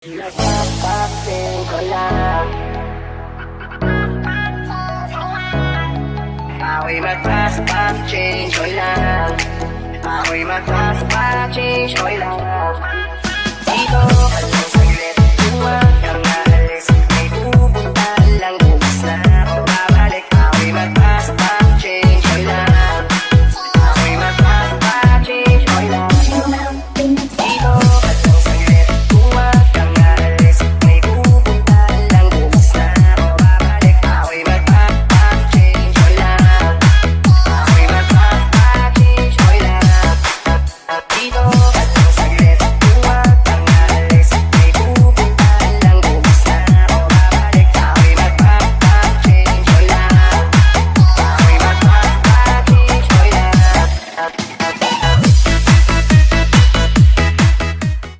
Nagpapasin ko lang. Ako'y magtas change ko lang. Ako'y magtas change ko lang.